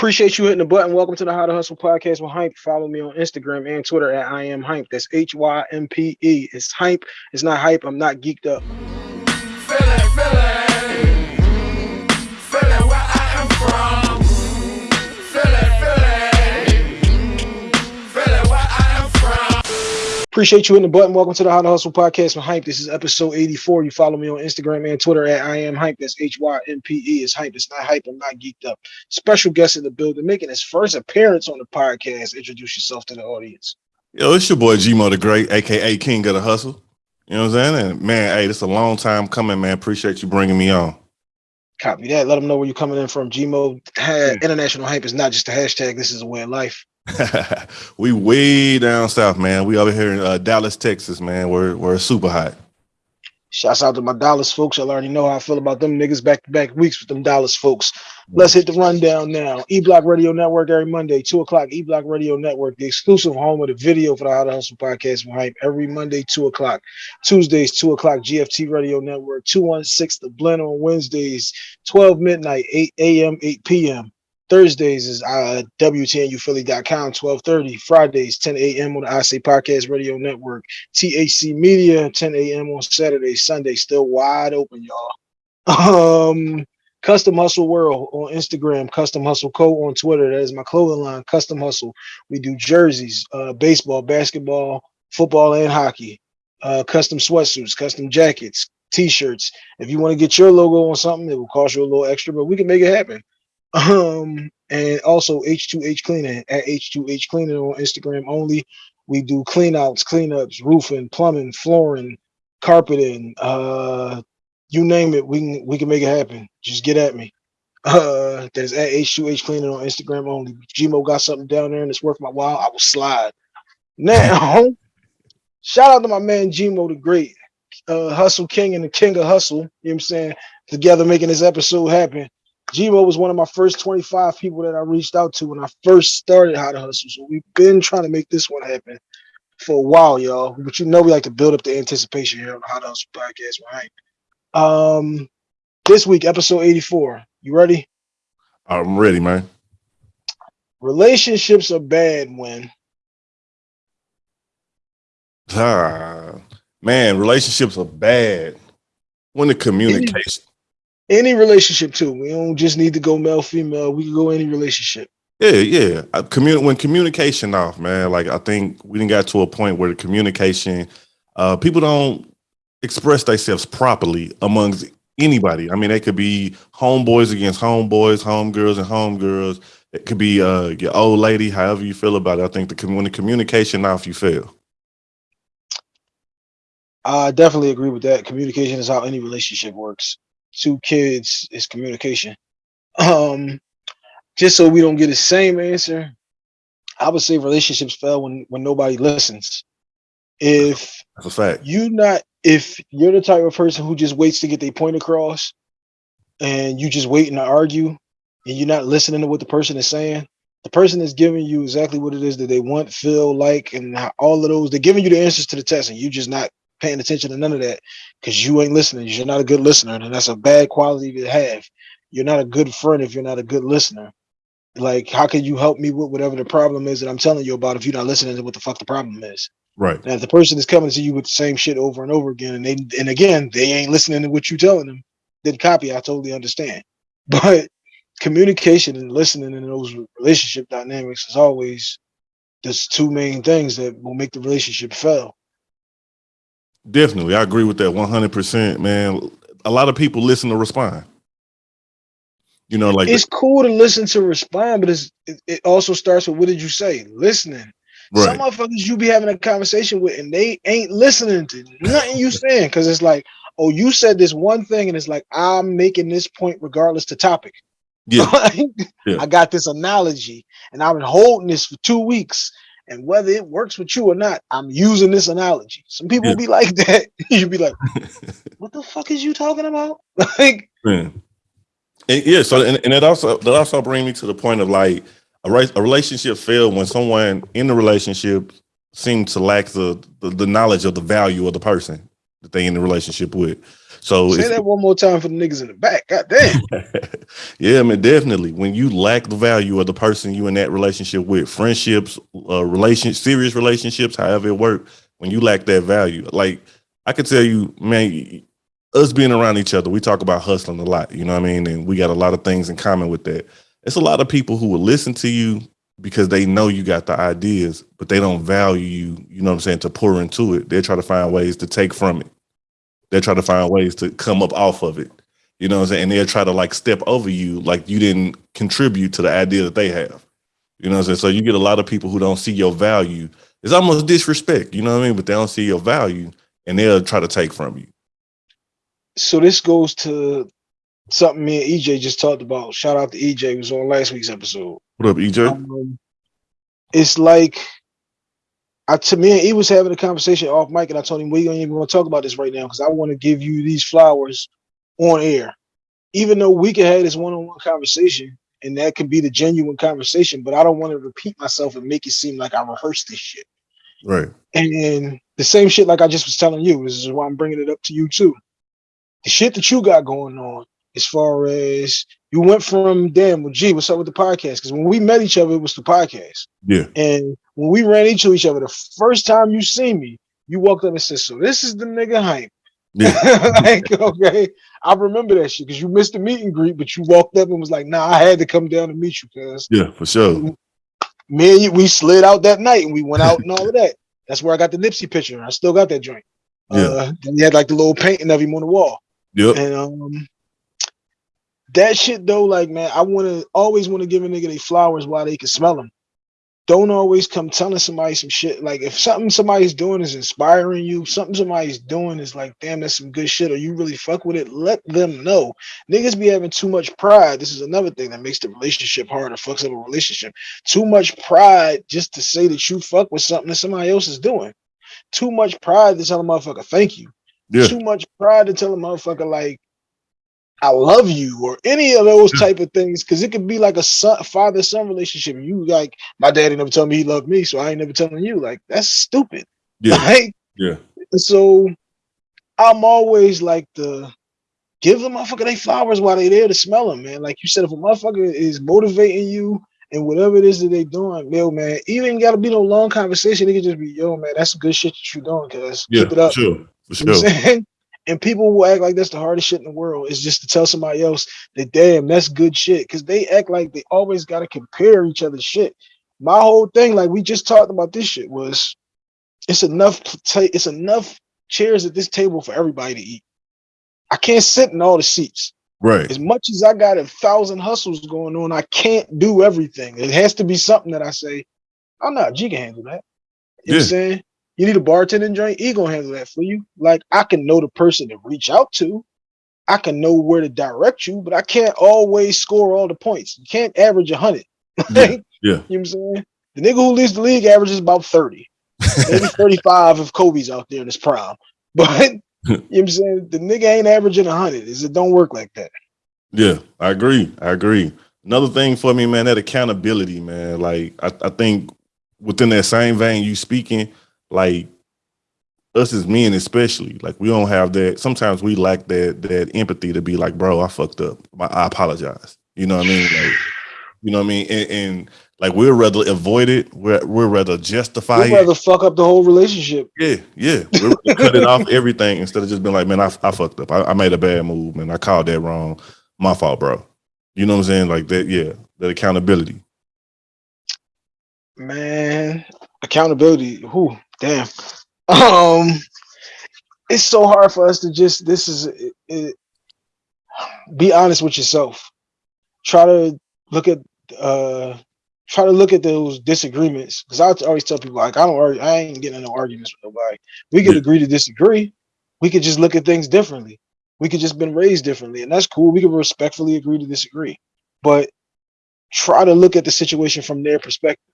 Appreciate you hitting the button. Welcome to the How to Hustle podcast with Hympe. Follow me on Instagram and Twitter at I am Hympe. That's H Y M P E. It's Hympe. It's not hype. I'm not geeked up. Appreciate you hitting the button. Welcome to the How to Hustle podcast with Hympe. This is episode 84. You follow me on Instagram and Twitter at I am Hympe. That's H Y M P E. It's Hympe. It's not hype. I'm not geeked up. Special guest in the building, making his first appearance on the podcast. Introduce yourself to the audience. Yo, it's your boy Gmo the Great, aka King of the Hustle. You know what I'm saying? And man, hey, this is a long time coming, man. Appreciate you bringing me on. Copy that. Let them know where you're coming in from. Gmo. International Hympe is not just a hashtag. This is a way of life. we way down south, man. We over here in uh, Dallas, Texas, man. We're we're super hot. Shouts out to my Dallas folks. I already know how I feel about them niggas back to back weeks with them Dallas folks. Let's hit the rundown now. E Block Radio Network every Monday, 2 o'clock. E Block Radio Network, the exclusive home of the video for the How to Hustle podcast from Hympe every Monday, 2 o'clock. Tuesdays, 2 o'clock. GFT Radio Network, 216 The Blend on Wednesdays, 12 midnight, 8 a.m., 8 p.m. Thursdays is uh, WTNUphilly.com, 1230. Fridays, 10 a.m. on the I Say Podcast Radio Network. THC Media, 10 a.m. on Saturday. Sunday, still wide open, y'all. Um, Custom Hustle World on Instagram, Custom Hustle Co. on Twitter. That is my clothing line, Custom Hustle. We do jerseys, uh, baseball, basketball, football, and hockey. Uh, custom sweatsuits, custom jackets, t-shirts. If you want to get your logo on something, it will cost you a little extra, but we can make it happen. Um, and also H2H cleaning at H2H cleaning on Instagram only. We do cleanouts, cleanups, roofing, plumbing, flooring, carpeting, uh, you name it, we can we can make it happen. Just get at me. Uh, that's at H2H cleaning on Instagram only. Gmo got something down there and it's worth my while. I will slide. Now, shout out to my man Gmo the Great, uh, Hustle King and the King of Hustle. You know what I'm saying? Together making this episode happen. Gmo was one of my first 25 people that I reached out to when I first started How to Hustle. So we've been trying to make this one happen for a while, y'all. But you know we like to build up the anticipation here on the How to Hustle podcast, right? Um, this week, episode 84. You ready? I'm ready, man. Relationships are bad when ah, man, relationships are bad when the communication any relationship too. We don't just need to go male female. We can go any relationship. Yeah, yeah. I commun- when communication off, man. Like I think we didn't got to a point where the communication, uh, people don't express themselves properly amongst anybody. I mean, they could be homeboys against homeboys, homegirls and homegirls. It could be uh, your old lady, however you feel about it. I think the when the communication off, you fail. I definitely agree with that. Communication is how any relationship works two kids is communication. Um, just so we don't get the same answer, I would say relationships fail when when nobody listens. If that's a fact, you not if you're the type of person who just waits to get their point across, and you just waiting to argue, and you're not listening to what the person is saying, the person is giving you exactly what it is that they want, feel like, and all of those. They're giving you the answers to the test, and you just not paying attention to none of that because you ain't listening. You're not a good listener, and that's a bad quality to have. You're not a good friend if you're not a good listener. Like, how can you help me with whatever the problem is that I'm telling you about if you're not listening to what the fuck the problem is? Right. And if the person is coming to you with the same shit over and over again, and they and again they ain't listening to what you're telling them, then copy. I totally understand. But communication and listening in those relationship dynamics is always there's two main things that will make the relationship fail. Definitely. I agree with that 100%, man. A lot of people listen to respond. You know, like it's cool to listen to respond, but it's, it, also starts with what did you say? Listening. Right. Some motherfuckers you be having a conversation with and they ain't listening to nothing you saying because it's like, oh, you said this one thing, and it's like I'm making this point regardless to topic. Yeah. yeah. I got this analogy and I've been holding this for two weeks and whether it works with you or not, I'm using this analogy. Some people yeah. be like that. You'd be like, what the fuck is you talking about? like, yeah. And yeah. So, and, and it also, that also bring me to the point of like a, a relationship failed when someone in the relationship seems to lack the, the, the knowledge of the value of the person that they in the relationship with. So say that one more time for the niggas in the back. God damn. yeah, I man, definitely. When you lack the value of the person you in that relationship with, friendships, uh, relation, serious relationships, however it work, when you lack that value, like I can tell you, man, us being around each other, we talk about hustling a lot. You know what I mean? And we got a lot of things in common with that. It's a lot of people who will listen to you because they know you got the ideas, but they don't value you, you know what I'm saying, to pour into it. They try to find ways to take from it. They try to find ways to come up off of it. You know what I'm saying? And they'll try to like step over you like you didn't contribute to the idea that they have. You know what I'm saying? So you get a lot of people who don't see your value. It's almost disrespect, you know what I mean? But they don't see your value and they'll try to take from you. So this goes to something me and EJ just talked about. Shout out to EJ, who was on last week's episode. What up, EJ? Um, it's like I to me and he was having a conversation off mic, and I told him we ain't even going to talk about this right now because I want to give you these flowers on air, even though we can have this one-on-one conversation and that can be the genuine conversation, but I don't want to repeat myself and make it seem like I rehearsed this shit. Right. And the same shit like I just was telling you. This is why I'm bringing it up to you too. The shit that you got going on, as far as you went from damn, well, gee, what's up with the podcast? Because when we met each other, it was the podcast. Yeah. And when we ran into each other, the first time you see me, you walked up and said, "So this is the nigga Hympe." Yeah. like, okay, I remember that shit because you missed the meet and greet, but you walked up and was like, "Nah, I had to come down to meet you." Cause yeah, for sure. Me and you, we slid out that night and we went out and all of that. That's where I got the Nipsey picture. I still got that joint. Yeah. Uh, then he had like the little painting of him on the wall. Yep. And um, that shit though, like man, I want to always want to give a nigga they flowers while they can smell them. Don't always come telling somebody some shit. Like if something somebody's doing is inspiring you, something somebody's doing is like, damn, that's some good shit, or you really fuck with it. Let them know. Niggas be having too much pride. This is another thing that makes the relationship harder, fucks up a relationship. Too much pride just to say that you fuck with something that somebody else is doing. Too much pride to tell a motherfucker thank you. Yeah. Too much pride to tell a motherfucker like I love you or any of those type of things because it could be like a son, father son relationship. You like my daddy never told me he loved me, so I ain't never telling you. Like that's stupid. Yeah. Right? Yeah. So I'm always like the give the motherfucker they flowers while they there to smell them, man. Like you said, if a motherfucker is motivating you and whatever it is that they doing, yo, man, even gotta be no long conversation. It can just be, yo, man, that's good shit that you doing, cuz Yeah. keep it up. For sure. You know what I'm saying? And people will act like that's the hardest shit in the world. Is just to tell somebody else that damn, that's good shit. Cause they act like they always gotta compare each other's shit. My whole thing, like we just talked about this shit, was it's enough it's enough chairs at this table for everybody to eat. I can't sit in all the seats. Right. As much as I got a thousand hustles going on, I can't do everything. It has to be something that I say, oh no, G can handle that. You know what I'm saying? You need a bartending joint, he gonna handle that for you. Like I can know the person to reach out to. I can know where to direct you, but I can't always score all the points. You can't average a hundred. Yeah. Yeah. You know what I'm saying? The nigga who leads the league averages about 30, maybe 35 if Kobe's out there in his prime. But you know what I'm saying? The nigga ain't averaging a 100. Is it don't work like that. Yeah, I agree. I agree. Another thing for me, man, that accountability, man. Like I, I think within that same vein you speaking, like us as men especially, like we don't have that. Sometimes we lack that that empathy to be like, bro, I fucked up. I apologize. You know what I mean? Like, you know what I mean? And, and like we'd rather avoid it. We're we're rather justify it. rather fuck up the whole relationship. Yeah, yeah. We're rather cut it off everything instead of just being like, man, I, I fucked up. I, I made a bad move, man. I called that wrong. My fault, bro. You know what I'm saying? Like that, yeah. That accountability. Man, accountability. Who damn. Um it's so hard for us to just this is it, it, be honest with yourself. Try to look at uh try to look at those disagreements because I always tell people like I don't argue, I ain't getting in no arguments with nobody. We could agree to disagree. We could just look at things differently. We could just been raised differently, and that's cool. We could respectfully agree to disagree, but try to look at the situation from their perspective.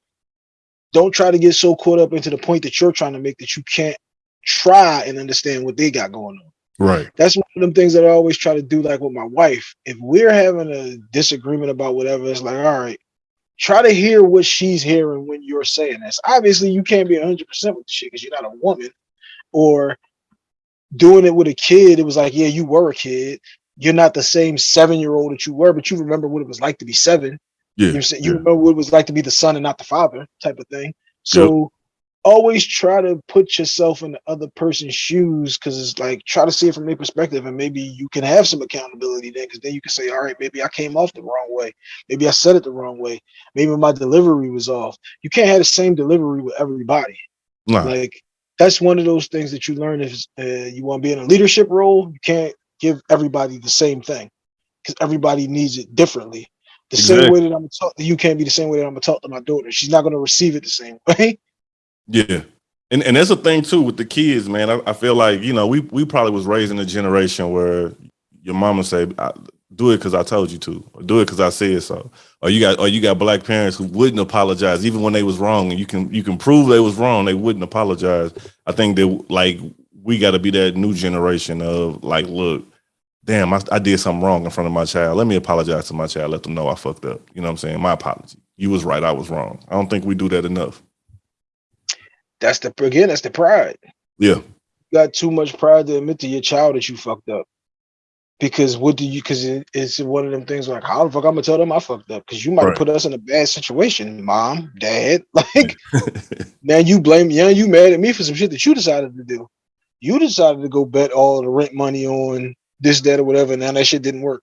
Don't try to get so caught up into the point that you're trying to make that you can't try and understand what they got going on Right. that's one of them things that I always try to do, like with my wife. If we're having a disagreement about whatever, it's like, all right, try to hear what she's hearing when you're saying this. Obviously, you can't be 100% with the shit because you're not a woman, or doing it with a kid, it was like, yeah, you were a kid. You're not the same seven year old that you were, but you remember what it was like to be seven. Yeah. You, know, you yeah. remember what it was like to be the son and not the father, type of thing. So always try to put yourself in the other person's shoes because it's like try to see it from their perspective and maybe you can have some accountability then because then you can say all right maybe i came off the wrong way maybe i said it the wrong way maybe my delivery was off you can't have the same delivery with everybody Nah. like that's one of those things that you learn if uh, you want to be in a leadership role you can't give everybody the same thing because everybody needs it differently the same way that i'm gonna talk to you can't be the same way that i'm gonna talk to my daughter she's not gonna receive it the same way Yeah. And and that's a thing too with the kids, man. I, I feel like, you know, we we probably was raised in a generation where your mama say, do it because I told you to, or do it because I said so. Or you got or you got black parents who wouldn't apologize even when they was wrong and you can you can prove they was wrong, they wouldn't apologize. I think that like we gotta be that new generation of like, look, damn, I, I did something wrong in front of my child. Let me apologize to my child, let them know I fucked up. You know what I'm saying? My apology. You was right, I was wrong. I don't think we do that enough. that's the again that's the pride Yeah. you got too much pride to admit to your child that you fucked up because what do you because it, it's one of them things like how the fuck i'm gonna tell them i fucked up because you might Right. put us in a bad situation mom dad like now you blame yeah you mad at me for some shit that you decided to do you decided to go bet all the rent money on this that or whatever and now that shit didn't work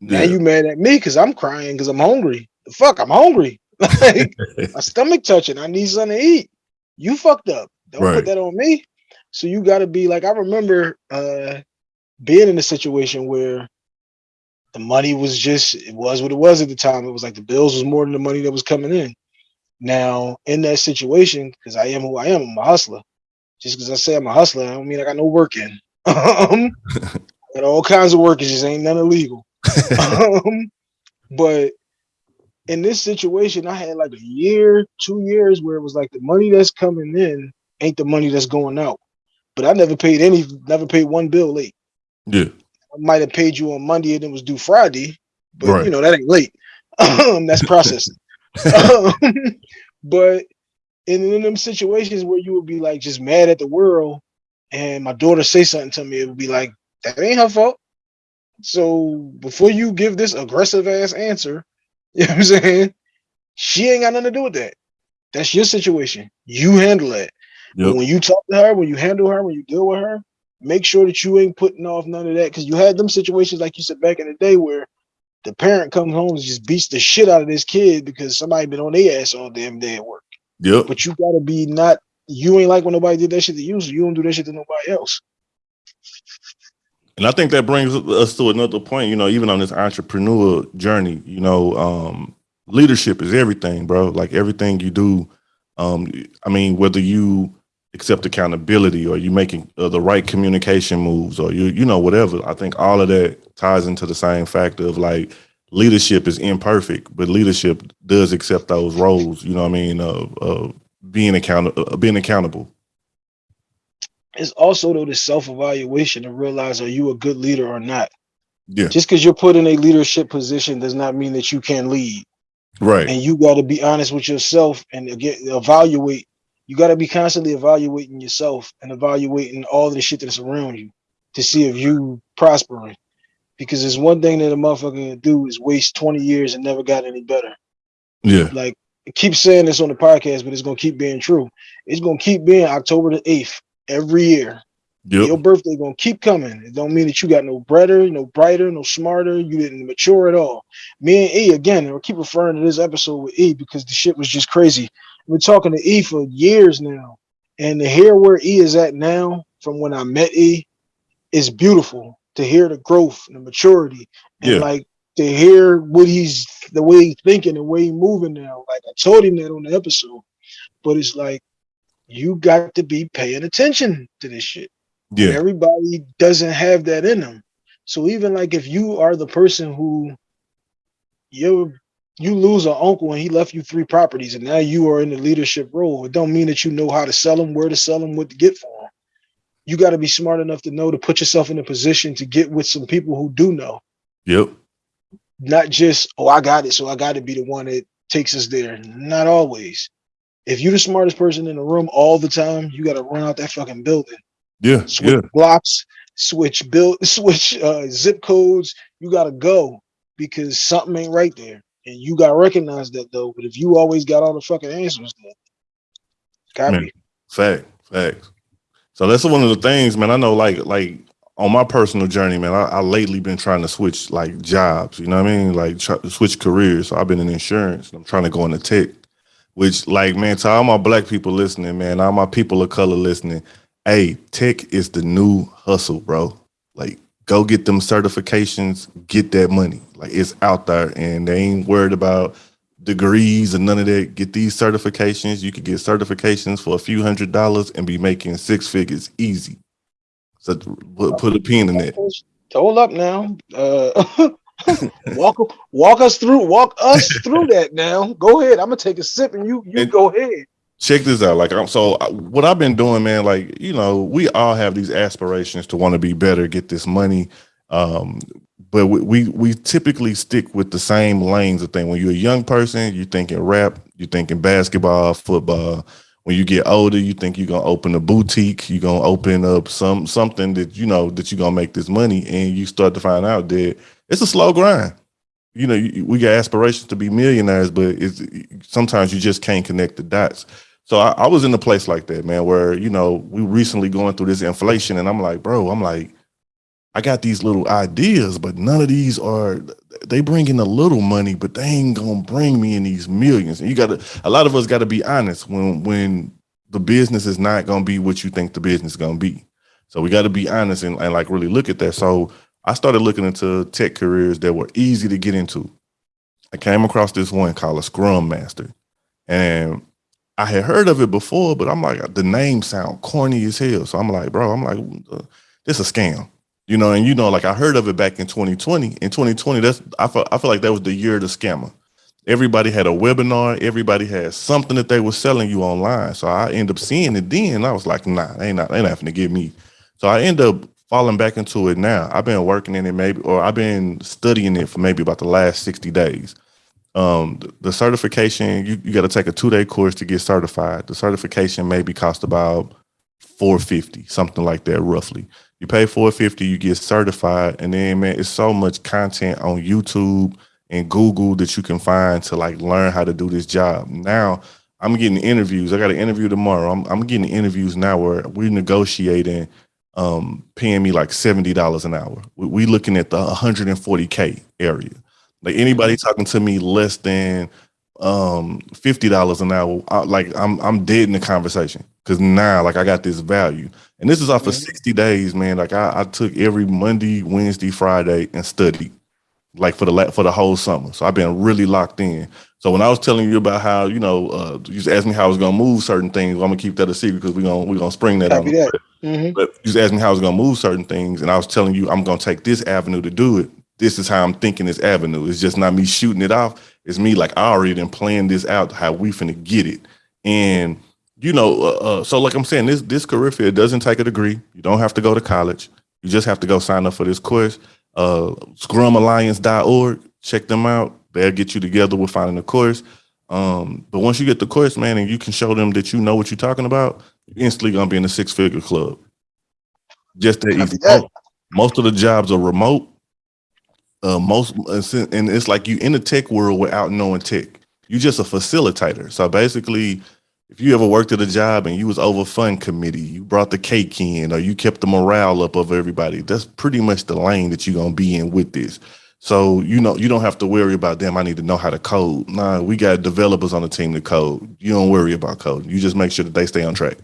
now Yeah. you mad at me because i'm crying because i'm hungry the fuck i'm hungry like my stomach touching. I need something to eat. You fucked up. Don't Right. put that on me. So you got to be like I remember uh being in a situation where the money was just it was what it was at the time. It was like the bills was more than the money that was coming in. Now in that situation, because I am who I am, I'm a hustler. Just because I say I'm a hustler, I don't mean I got no work in. um, got all kinds of work. It just ain't none illegal. um, but in this situation, I had like a year, two years where it was like the money that's coming in ain't the money that's going out. But I never paid any, never paid one bill late. yeah. I might have paid you on Monday and it was due Friday, but Right. you know that ain't late. Um, that's processing. um, but in, in them situations where you would be like just mad at the world, and my daughter say something to me, it would be like that ain't her fault. So before you give this aggressive ass answer, you know what I'm saying? She ain't got nothing to do with that. That's your situation. You handle it. Yep. when you talk to her, when you handle her, when you deal with her, make sure that you ain't putting off none of that. Because you had them situations, like you said back in the day, where the parent comes home and just beats the shit out of this kid because somebody been on their ass all damn day at work. Yep. But you gotta be not. You ain't like when nobody did that shit to you, so you don't do that shit to nobody else. And I think that brings us to another point, you know, even on this entrepreneur journey, you know, um, leadership is everything, bro. Like everything you do. Um, I mean, whether you accept accountability or you making uh, the right communication moves or you, you know, whatever. I think all of that ties into the same factor of like leadership is imperfect, but leadership does accept those roles. You know what I mean? Of, of being accountable, uh, being accountable. It's also though the self-evaluation to realize are you a good leader or not. Yeah. Just because you're put in a leadership position does not mean that you can lead. Right. and you got to be honest with yourself and again evaluate you got to be constantly evaluating yourself and evaluating all the shit that's around you to see if you prospering because there's one thing that a motherfucker can do is waste 20 years and never got any better Yeah. like I keep saying this on the podcast but it's going to keep being true it's going to keep being october the 8th every year your Yep. birthday gonna keep coming. It don't mean that you got no better, no brighter, no smarter. You didn't mature at all. Me and E again, and I keep referring to this episode with E because the shit was just crazy. We're talking to E for years now, and to hear where E is at now from when I met E is beautiful. To hear the growth and the maturity, and Yeah. like to hear what he's the way he's thinking and way he's moving now. Like I told him that on the episode, but it's like you got to be paying attention to this shit. And Yeah. everybody doesn't have that in them. So even like if you are the person who you you lose an uncle and he left you three properties and now you are in the leadership role, it don't mean that you know how to sell them, where to sell them, what to get for them. You got to be smart enough to know to put yourself in a position to get with some people who do know, Yep. not just oh I got it, so I got to be the one that takes us there. Not always. If you're the smartest person in the room all the time, you got to run out that fucking building Yeah, switch yeah. blocks, switch build, switch uh, zip codes. You gotta go because something ain't right there, and you gotta recognize that though. But if you always got all the fucking answers, then gotta Man. Fact, facts. So that's one of the things, man. I know, like, like on my personal journey, man. I, I lately been trying to switch like jobs. You know what I mean? Like try to switch careers. So I've been in insurance. And I'm trying to go into tech. Which, like, man, to all my black people listening, man, all my people of color listening. Hey, tech is the new hustle, bro. Like, go get them certifications, get that money. Like, it's out there, and they ain't worried about degrees and none of that. Get these certifications. You could get certifications for a few hundred dollars and be making six figures easy. So put, a pin in that. Hold up now. Uh, walk walk us through walk us through that now. Go ahead. I'm gonna take a sip and you you And- go ahead. Check this out. Like I'm so what I've been doing, man. Like you know, we all have these aspirations to want to be better, get this money. Um, but we, we we typically stick with the same lanes of thing. When you're a young person, you're thinking rap, you're thinking basketball, football. When you get older, you think you're gonna open a boutique, you're gonna open up some something that you know that you're gonna make this money, and you start to find out that it's a slow grind. You know, you, we got aspirations to be millionaires, but it's sometimes you just can't connect the dots. So I, I was in a place like that, man, where you know we recently going through this inflation, and I'm like, bro, I'm like, I got these little ideas, but none of these are. They bring in a little money, but they ain't gonna bring me in these millions. And you got to, a lot of us got to be honest when when the business is not gonna be what you think the business is gonna be. So we got to be honest and, and like really look at that. So I started looking into tech careers that were easy to get into. I came across this one called a Scrum Master, and I had heard of it before, but I'm like, the name sound corny as hell. So I'm like, bro, I'm like, this a scam, you know. And you know, like I heard of it back in 2020. In 2020, that's I feel I feel like that was the year of the scammer. Everybody had a webinar. Everybody had something that they were selling you online. So I end up seeing it then. I was like, nah, they ain't not, they ain't having to give me. So I end up falling back into it now. I've been working in it maybe, or I've been studying it for maybe about the last 60 days. Um, the, the certification, you, you got to take a two day course to get certified. The certification maybe cost about 450, something like that, roughly. You pay 450, you get certified, and then man, it's so much content on YouTube and Google that you can find to like learn how to do this job. Now I'm getting interviews. I got an interview tomorrow. I'm, I'm getting interviews now where we're negotiating um paying me like $70 an hour. We, we looking at the 140k area. Like anybody talking to me less than um $50 an hour, I, like I'm I'm dead in the conversation because now like I got this value. And this is off for Mhm. 60 days, man. Like I, I took every Monday, Wednesday, Friday and studied like for the la- for the whole summer. So I've been really locked in. So when I was telling you about how you know uh, you just asked me how I was gonna move certain things, well, I'm gonna keep that a secret because we're gonna we're gonna spring that on. Copy that. Mhm. But you just asked me how I was gonna move certain things, and I was telling you I'm gonna take this avenue to do it. This is how I'm thinking this avenue. It's just not me shooting it off. It's me like I already done planned this out how we finna get it. And you know, uh, uh, so like I'm saying, this this career field doesn't take a degree. You don't have to go to college. You just have to go sign up for this course. Uh, scrumalliance.org. Check them out. They'll get you together with finding the course. Um, but once you get the course, man, and you can show them that you know what you're talking about, you're instantly gonna be in the six figure club. Just that easy. most of the jobs are remote. Uh, most and it's like you in the tech world without knowing tech. You're just a facilitator. So basically, if you ever worked at a job and you was over fund committee, you brought the cake in, or you kept the morale up of everybody. That's pretty much the lane that you're gonna be in with this. So you know you don't have to worry about them. I need to know how to code. Nah, we got developers on the team to code. You don't worry about coding. You just make sure that they stay on track.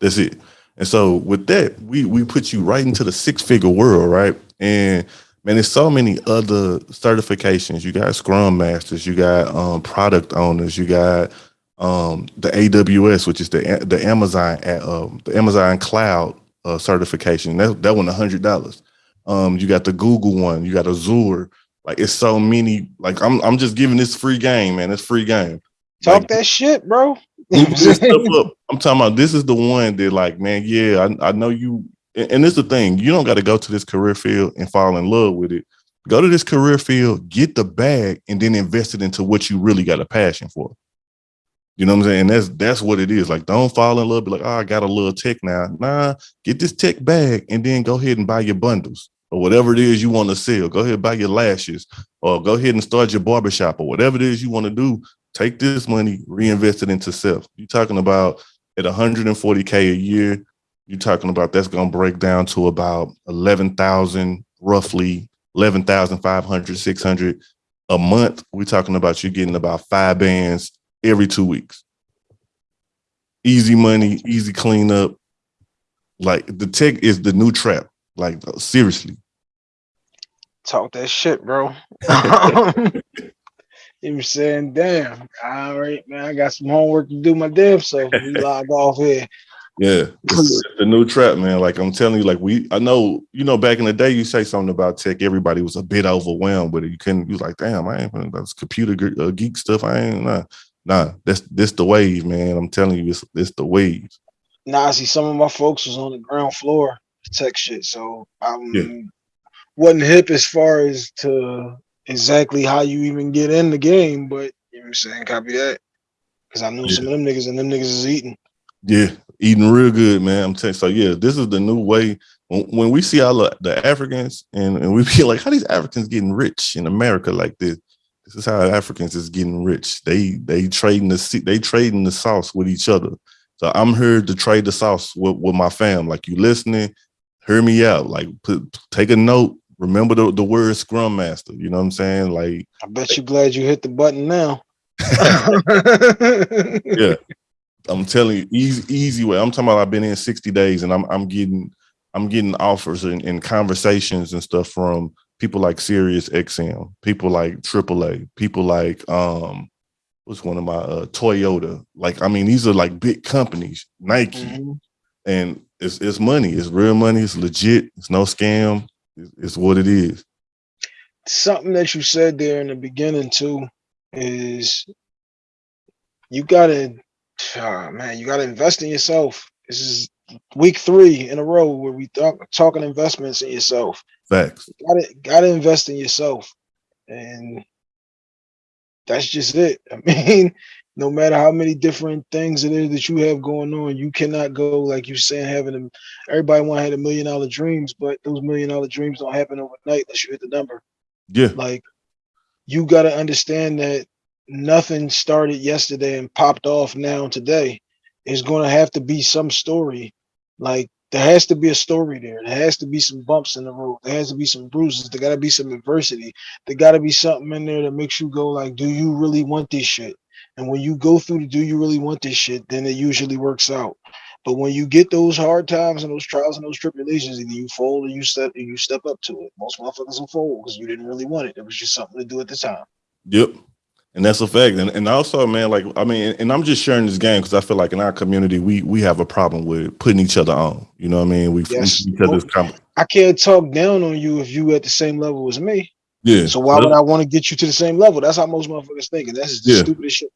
That's it. And so with that, we we put you right into the six figure world, right? And man, there's so many other certifications. You got Scrum Masters, you got um, product owners, you got um, the AWS, which is the the Amazon um, the Amazon Cloud uh, certification. That that one hundred dollars. Um, you got the Google one, you got Azure. Like it's so many. Like I'm I'm just giving this free game, man. It's free game. Talk Like, that shit, bro. I'm talking about this is the one that like, man, yeah, I, I know you and, and this is the thing, you don't got to go to this career field and fall in love with it. Go to this career field, get the bag, and then invest it into what you really got a passion for. You know what I'm saying? And that's that's what it is. Like, don't fall in love. Be like, oh, I got a little tech now. Nah, get this tech bag and then go ahead and buy your bundles or whatever it is you want to sell. Go ahead and buy your lashes or go ahead and start your barbershop or whatever it is you want to do. Take this money, reinvest it into self. You're talking about at 140K a year, you're talking about that's going to break down to about 11,000, roughly 11,500, 600 a month. We're talking about you getting about five bands every two weeks. Easy money, easy cleanup. Like the tech is the new trap. Like seriously. Talk that shit, bro. you saying, damn, all right, man, I got some homework to do my damn self. We log off here. Yeah, the new trap, man. Like I'm telling you, like we, I know, you know, back in the day, you say something about tech, everybody was a bit overwhelmed with it. You couldn't, you was like, damn, I ain't that's computer uh, geek stuff. I ain't nah, nah. That's this the wave, man. I'm telling you, it's it's the wave. Nah, see, some of my folks was on the ground floor tech shit, so I'm yeah. wasn't hip as far as to exactly how you even get in the game, but you know what I'm saying, copy that. Cause I knew yeah. some of them niggas and them niggas is eating. Yeah, eating real good, man. I'm telling. So yeah, this is the new way. When, when we see all the, the Africans and, and we feel like how these Africans getting rich in America like this. This is how Africans is getting rich. They they trading the they trading the sauce with each other. So I'm here to trade the sauce with, with my fam. Like you listening, hear me out. Like put take a note. Remember the, the word scrum master. You know what I'm saying? Like I bet you glad you hit the button now. yeah. I'm telling you, easy, easy way. I'm talking about I've been in 60 days and I'm I'm getting I'm getting offers and, and conversations and stuff from people like Sirius XM, people like AAA, people like um what's one of my uh Toyota. Like, I mean, these are like big companies, Nike, mm -hmm. and it's it's money, it's real money, it's legit, it's no scam, it's, it's what it is. Something that you said there in the beginning too is you gotta oh, man, you got to invest in yourself. This is week three in a row where we talk talking investments in yourself. Facts. Got to got to invest in yourself, and that's just it. I mean, no matter how many different things it is that you have going on, you cannot go like you saying having them. Everybody want to have a million dollar dreams, but those million dollar dreams don't happen overnight unless you hit the number. Yeah. Like you got to understand that nothing started yesterday and popped off now today. It's going to have to be some story. Like there has to be a story there. There has to be some bumps in the road. There has to be some bruises. There got to be some adversity. There got to be something in there that makes you go like, do you really want this shit? And when you go through the do you really want this shit, then it usually works out. But when you get those hard times and those trials and those tribulations, either you fold or you step and you step up to it. Most motherfuckers will fold because you didn't really want it. It was just something to do at the time. Yep. And that's a fact. And, and also, man, like, I mean, and I'm just sharing this game because I feel like in our community, we we have a problem with putting each other on. You know what I mean? We yes. each other's I can't talk down on you if you at the same level as me. Yeah. So why would I want to get you to the same level? That's how most motherfuckers think. And that's the yeah. stupidest shit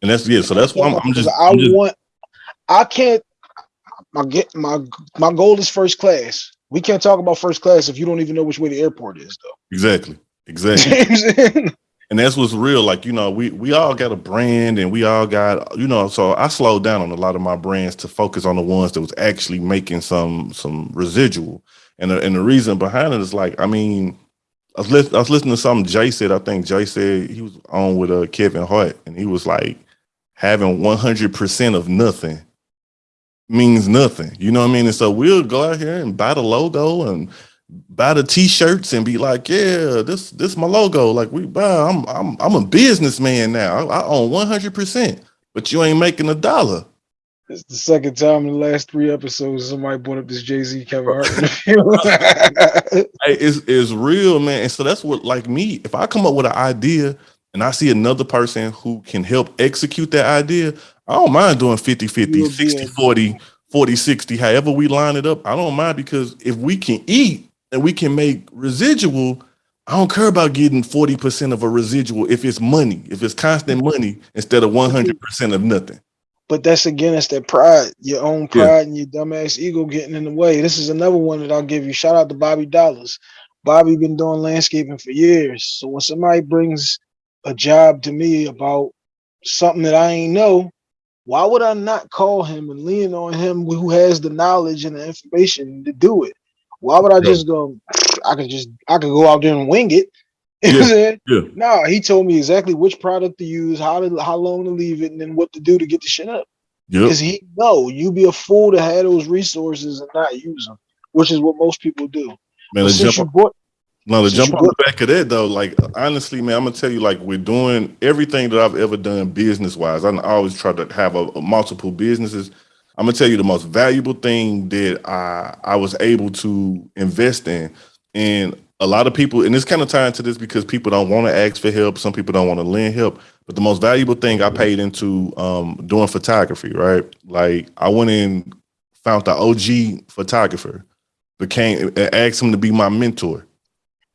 And that's yeah. So that's why I'm, I'm just I I'm just, want I can't my get my my goal is first class. We can't talk about first class if you don't even know which way the airport is, though. Exactly. Exactly. And that's what's real. Like, you know, we we all got a brand and we all got, you know, so I slowed down on a lot of my brands to focus on the ones that was actually making some some residual. And the, and the reason behind it is like, I mean, I was, listening, I was listening to something Jay said. I think Jay said he was on with uh, Kevin Hart, and he was like, having 100% of nothing means nothing. You know what I mean? And so we'll go out here and buy the logo and buy the t-shirts and be like, yeah, this this my logo. Like we buy, I'm I'm I'm a businessman now. I, I own 100%, but you ain't making a dollar. It's the second time in the last three episodes somebody brought up this Jay-Z Kevin Hart. hey, it's, it's real, man. And so that's what like me, if I come up with an idea and I see another person who can help execute that idea, I don't mind doing 50 50, 60 40, 40 60, however we line it up. I don't mind because if we can eat, and we can make residual, I don't care about getting 40% of a residual if it's money, if it's constant mm-hmm. money instead of mm-hmm. 100% of nothing. But that's again, it's that pride, your own pride yeah. and your dumbass ego getting in the way. This is another one that I'll give you. Shout out to Bobby Dollars. Bobby been doing landscaping for years. So when somebody brings a job to me about something that I ain't know, why would I not call him and lean on him who has the knowledge and the information to do it? Why would I Yeah. just go? I could just I could go out there and wing it. You know what I'm saying? Yeah. No, he told me exactly which product to use, how to how long to leave it, and then what to do to get the shit up. Yep. Because he know you be a fool to have those resources and not use them, which is what most people do. Man, But jump bought, No, to jump on the back of that though, like honestly, man, I'm gonna tell you, like we're doing everything that I've ever done business wise. I always try to have a, a multiple businesses. I'm gonna tell you the most valuable thing that I I was able to invest in, and a lot of people, and it's kind of tied to this because people don't want to ask for help. Some people don't want to lend help. But the most valuable thing I paid into um, doing photography, right? Like I went in, found the OG photographer, became asked him to be my mentor.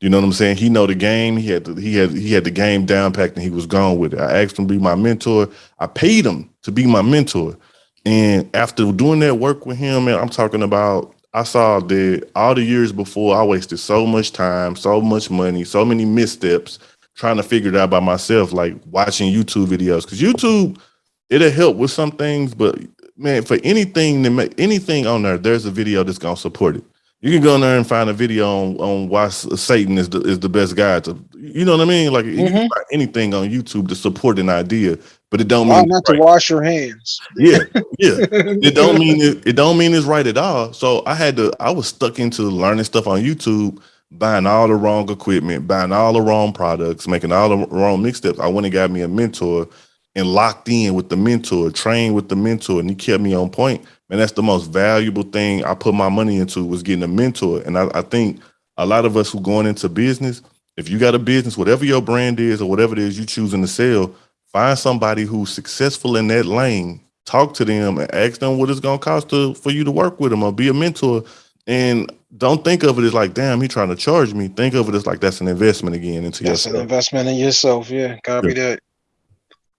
You know what I'm saying? He know the game. He had the, he had he had the game down packed, and he was gone with it. I asked him to be my mentor. I paid him to be my mentor, and after doing that work with him, man, I'm talking about. I saw that all the years before, I wasted so much time, so much money, so many missteps trying to figure it out by myself, like watching YouTube videos. Because YouTube, it'll help with some things, but man, for anything that make anything on there, there's a video that's gonna support it. You can go in there and find a video on, on why Satan is the is the best guy to you know what I mean? Like Mhm. find anything on YouTube to support an idea, but it don't why mean not it's to wash your hands? yeah, yeah. It don't mean it, it don't mean it's right at all. So I had to I was stuck into learning stuff on YouTube, buying all the wrong equipment, buying all the wrong products, making all the wrong mixtapes. I went and got me a mentor and locked in with the mentor, trained with the mentor, and he kept me on point. Man, that's the most valuable thing I put my money into was getting a mentor. And I, I think a lot of us who going into business, if you got a business, whatever your brand is or whatever it is you choosing to sell, find somebody who's successful in that lane. Talk to them and ask them what it's gonna cost to for you to work with them or be a mentor. And don't think of it as like, damn, he trying to charge me. Think of it as like that's an investment again into That's an investment in yourself. Yeah, copy that.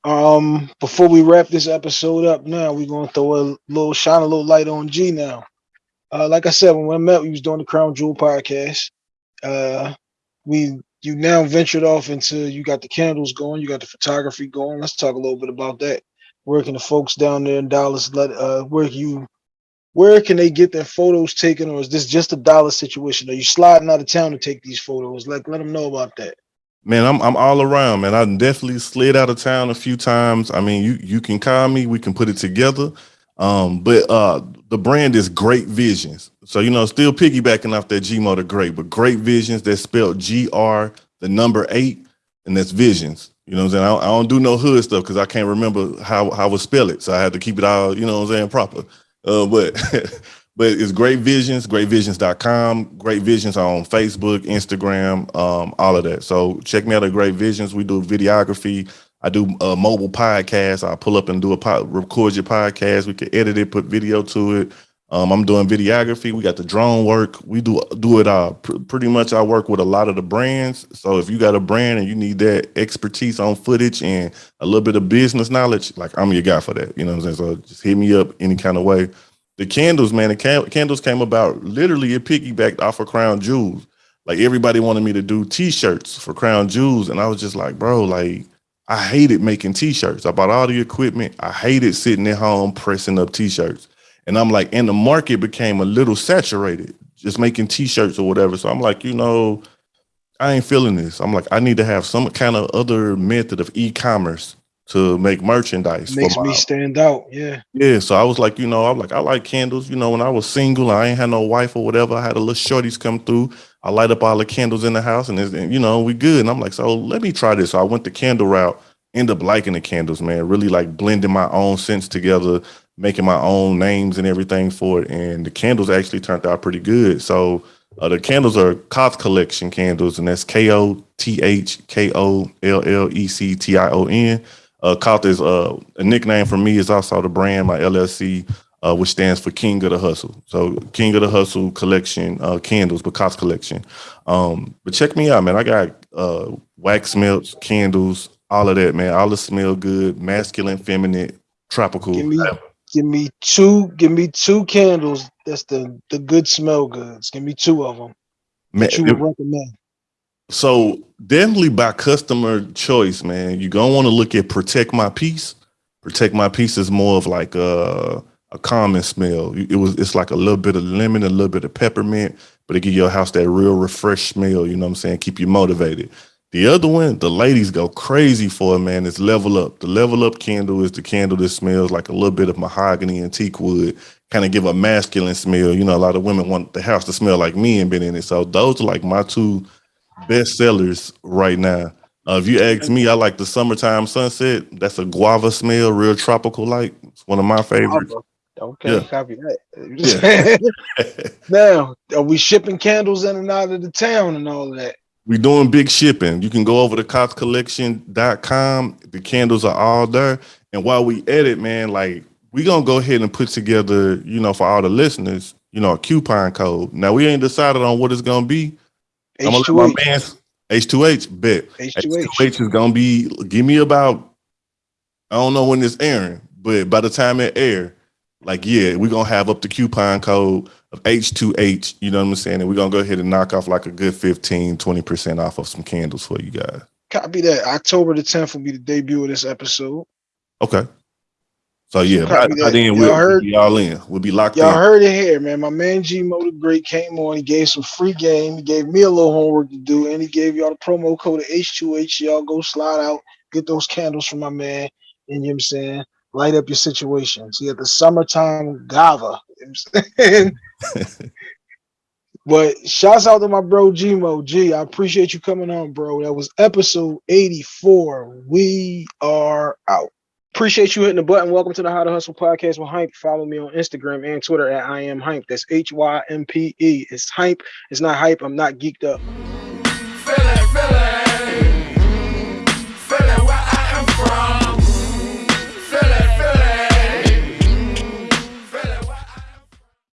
Um, before we wrap this episode up, now we're gonna throw a little shine a little light on G now. Uh, like I said, when we met, we was doing the Crown Jewel podcast. Uh, we you now ventured off into you got the candles going, you got the photography going. Let's talk a little bit about that. Where can the folks down there in Dallas let uh where you where can they get their photos taken, or is this just a Dallas situation? Are you sliding out of town to take these photos? Like, let them know about that. Man, I'm I'm all around, man. I definitely slid out of town a few times. I mean, you you can call me, we can put it together. Um, but uh the brand is Great Visions. So you know, still piggybacking off that Gmo the Great, but Great Visions, that's spelled G R the number eight, and that's Visions. You know what I'm saying? I don't, I don't do no hood stuff because I can't remember how how I would spell it. So I had to keep it all, you know what I'm saying, proper. Uh, but but it's Great Visions, greatvisions.com, Great Visions on Facebook, Instagram, um, all of that. So check me out at Great Visions. We do videography. I do a mobile podcast. I pull up and do a pod, record your podcast. We can edit it, put video to it. Um, I'm doing videography. We got the drone work. We do do it all. Pr- pretty much, I work with a lot of the brands. So if you got a brand and you need that expertise on footage and a little bit of business knowledge, like I'm your guy for that. You know what I'm saying? So just hit me up any kind of way. The candles, man, the can- candles came about literally it piggybacked off of Crown Jewels. Like everybody wanted me to do T-shirts for Crown Jewels, and I was just like, bro, like I hated making T-shirts. I bought all the equipment. I hated sitting at home pressing up T-shirts, and I'm like, and the market became a little saturated, just making T-shirts or whatever. So I'm like, you know, I ain't feeling this. I'm like, I need to have some kind of other method of e-commerce to make merchandise. Makes me stand out. Yeah. yeah, so I was like, you know, I'm like, I like candles. You know, when I was single, I ain't had no wife or whatever. I had a little shorties come through. I light up all the candles in the house, and, it's, and you know, we good. And I'm like, so let me try this. So I went the candle route. End up liking the candles, man. Really like blending my own scents together, making my own names and everything for it. And the candles actually turned out pretty good. So uh, the candles are Koth Collection candles, and that's K O T H K O L L E C T I O N. Uh, Koth is uh, a nickname for me. Is also the brand, my LLC, uh, which stands for King of the Hustle. So King of the Hustle collection uh, candles, but Koth collection. Um, but check me out, man. I got uh, wax melts, candles, all of that, man. All the smell good, masculine, feminine, tropical. Give me give me two give me two candles. That's the the good smell goods. Give me two of them Man, that you would recommend. So definitely by customer choice, man. You're gonna want to look at protect my peace. Protect my peace is more of like a a common smell. It was it's like a little bit of lemon, a little bit of peppermint, but it give your house that real refreshed smell. You know what I'm saying? Keep you motivated. The other one, the ladies go crazy for it, man. It's level up. The level up candle is the candle that smells like a little bit of mahogany and teak wood, kind of give a masculine smell. You know, a lot of women want the house to smell like me and been in it. So those are like my two best sellers right now. Uh, if you ask me, I like the summertime sunset. That's a guava smell, real tropical like. It's one of my favorites. Okay, Yeah. copy that. now, are we shipping candles in and out of the town and all that? we doing big shipping. You can go over to cotscollection.com. The candles are all there. And while we edit, man, like we're gonna go ahead and put together, you know, for all the listeners, you know, a coupon code. Now we ain't decided on what it's gonna be. I'm gonna let my H2H. man H2H bet. H2H. H2H is gonna be give me about I don't know when it's airing, but by the time it air, like yeah, we're gonna have up the coupon code of H2H, you know what I'm saying? And we're gonna go ahead and knock off like a good 15, 20% off of some candles for you guys. Copy that. October the 10th will be the debut of this episode. Okay. So yeah, by, by then Y'all we'll, heard- be all in. We'll be locked Y'all in. heard it here, man. My man Gmo the Great came on. He gave some free game. He gave me a little homework to do, and he gave y'all the promo code of H2H. Y'all go slide out, get those candles from my man, and you know what I'm saying? Light up your situation. See, at the summertime gava. You know what I'm saying? but shouts out to my bro Gmo. G, I appreciate you coming on, bro. That was episode 84. We are out. Appreciate you hitting the button. Welcome to the How to Hustle podcast with Hympe. Follow me on Instagram and Twitter at I am Hympe. That's H Y M P E. It's Hympe. It's not hype. I'm not geeked up.